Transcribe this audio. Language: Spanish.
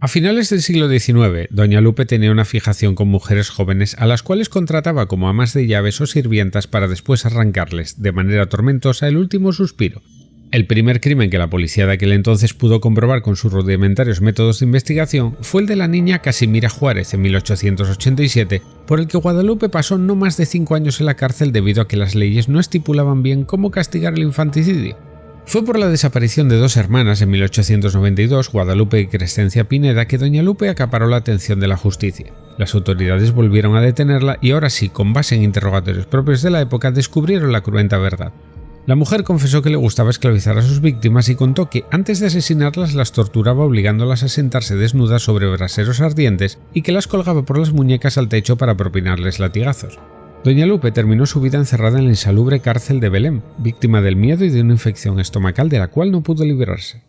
A finales del siglo XIX, Doña Lupe tenía una fijación con mujeres jóvenes a las cuales contrataba como amas de llaves o sirvientas para después arrancarles, de manera tormentosa, el último suspiro. El primer crimen que la policía de aquel entonces pudo comprobar con sus rudimentarios métodos de investigación fue el de la niña Casimira Juárez en 1887, por el que Guadalupe pasó no más de cinco años en la cárcel debido a que las leyes no estipulaban bien cómo castigar el infanticidio. Fue por la desaparición de dos hermanas en 1892, Guadalupe y Crescencia Pineda, que Doña Lupe acaparó la atención de la justicia. Las autoridades volvieron a detenerla y ahora sí, con base en interrogatorios propios de la época, descubrieron la cruenta verdad. La mujer confesó que le gustaba esclavizar a sus víctimas y contó que antes de asesinarlas las torturaba obligándolas a sentarse desnudas sobre braseros ardientes y que las colgaba por las muñecas al techo para propinarles latigazos. Doña Lupe terminó su vida encerrada en la insalubre cárcel de Belém, víctima del miedo y de una infección estomacal de la cual no pudo librarse.